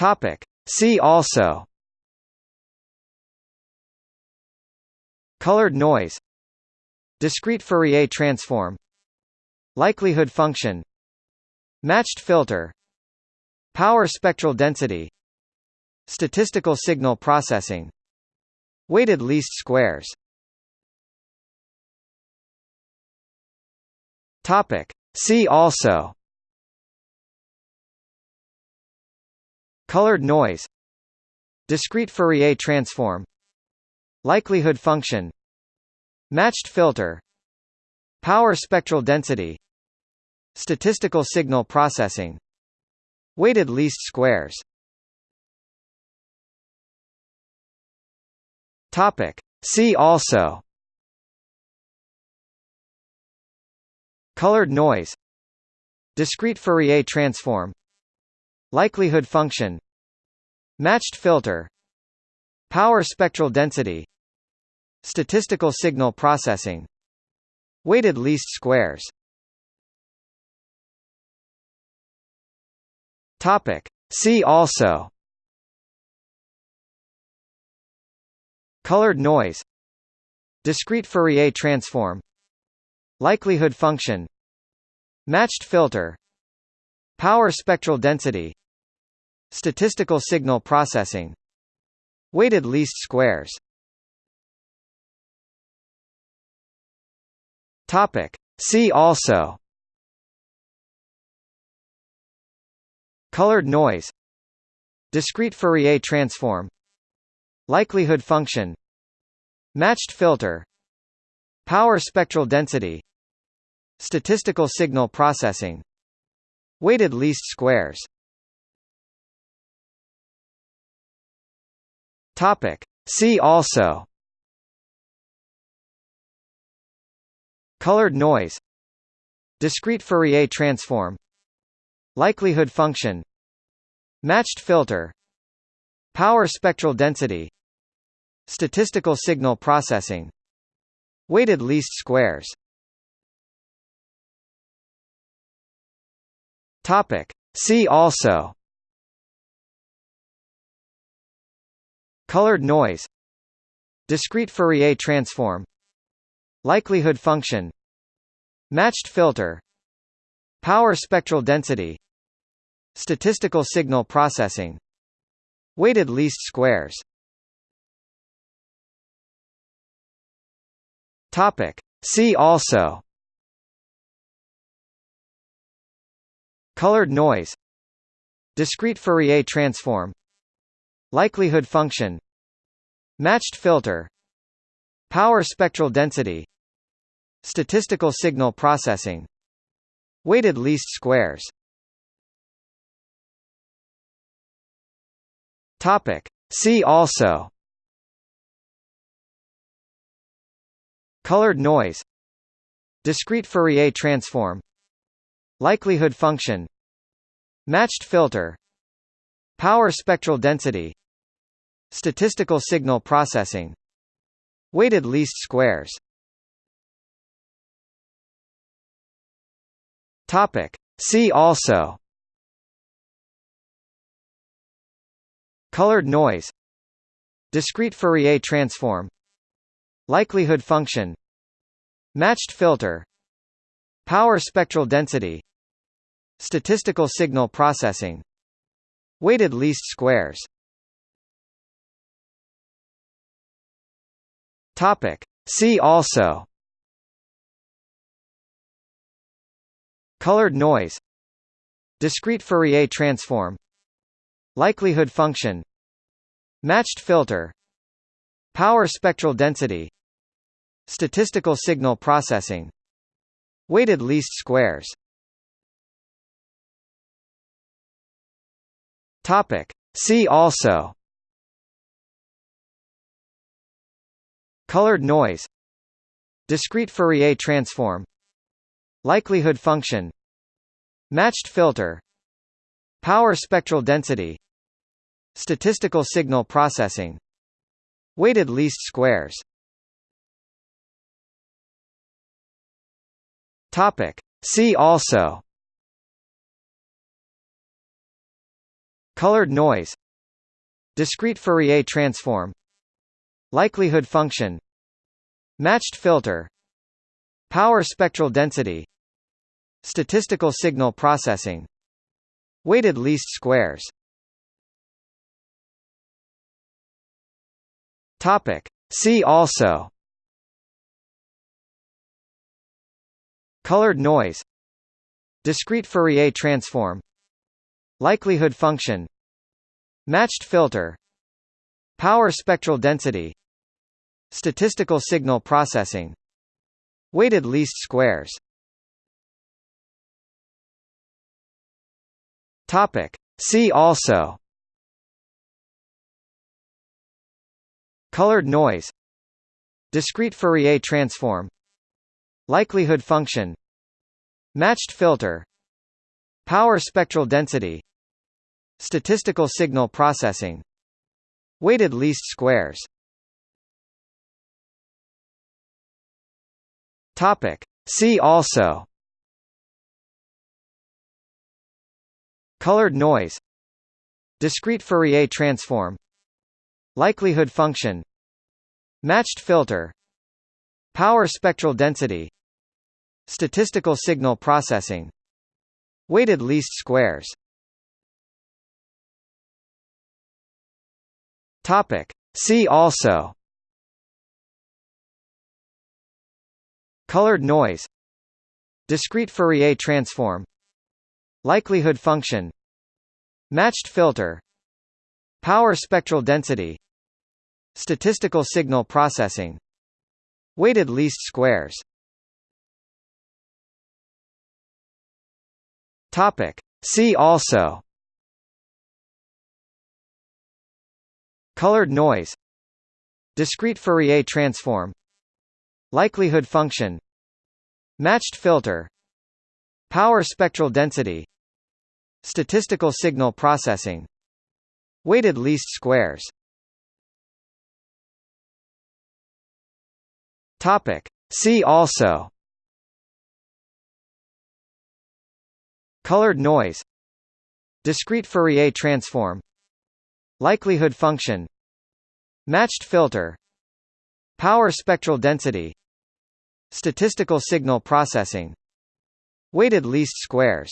Topic. See also. Colored noise. Discrete Fourier transform. Likelihood function. Matched filter. Power spectral density. Statistical signal processing. Weighted least squares. Topic. See also Colored noise Discrete Fourier transform Likelihood function Matched filter Power spectral density Statistical signal processing Weighted least squares. Topic. See also. Colored noise Discrete Fourier transform Likelihood function Matched filter Power spectral density Statistical signal processing Weighted least squares. Topic. See also. Colored noise. Discrete Fourier transform. Likelihood function. Matched filter Power spectral density Statistical signal processing Weighted least squares. Topic. See also. Colored noise. Discrete Fourier transform. Likelihood function. Matched filter. Power spectral density. Statistical signal processing Weighted least squares. See also. Colored noise. Discrete Fourier transform. Likelihood function. Matched filter. Power spectral density. Statistical signal processing. Weighted least squares Topic. See also. Colored noise. Discrete Fourier transform. Likelihood function. Matched filter. Power spectral density. Statistical signal processing. Weighted least squares. Topic. See also Colored noise Discrete Fourier transform Likelihood function Matched filter Power spectral density Statistical signal processing Weighted least squares. Topic. See also. Colored noise Discrete Fourier transform Likelihood function Matched filter Power spectral density Statistical signal processing Weighted least squares. Topic. See also. Colored noise. Discrete Fourier transform. Likelihood function. Matched filter. Power spectral density Statistical signal processing Weighted least squares. Topic. See also. Colored noise. Discrete Fourier transform. Likelihood function. Matched filter. Power spectral density. Statistical signal processing. Weighted least squares Topic. See also. Colored noise. Discrete Fourier transform. Likelihood function. Matched filter. Power spectral density. Statistical signal processing. Weighted least squares. Topic. See also Colored noise Discrete Fourier transform Likelihood function Matched filter Power spectral density Statistical signal processing Weighted least squares. Topic. See also. Colored noise Discrete Fourier transform Likelihood function Matched filter Power spectral density Statistical signal processing Weighted least squares. Topic. See also. Colored noise. Discrete Fourier transform. Likelihood function. Matched filter. Power spectral density Statistical signal processing Weighted least squares. Topic. See also. Colored noise. Discrete Fourier transform. Likelihood function. Matched filter. Power spectral density. Statistical signal processing. Weighted least squares Topic. See also. Colored noise. Discrete Fourier transform. Likelihood function. Matched filter. Power spectral density. Statistical signal processing. Weighted least squares. Topic. See also Colored noise Discrete Fourier transform Likelihood function Matched filter Power spectral density Statistical signal processing Weighted least squares. Topic. See also. Colored noise Discrete Fourier transform Likelihood function Matched filter Power spectral density Statistical signal processing Weighted least squares.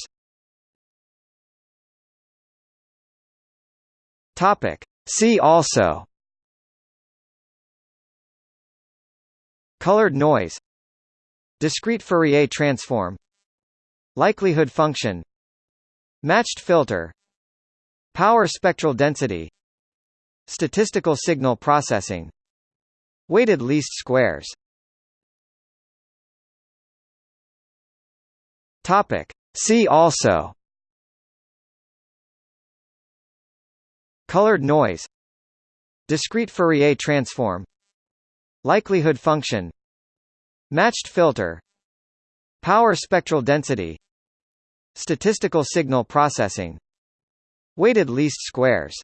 Topic. See also. Colored noise. Discrete Fourier transform. Likelihood function. Matched filter. Power spectral density Statistical signal processing Weighted least squares. Topic. See also. Colored noise. Discrete Fourier transform. Likelihood function. Matched filter. Power spectral density. Statistical signal processing. Weighted least squares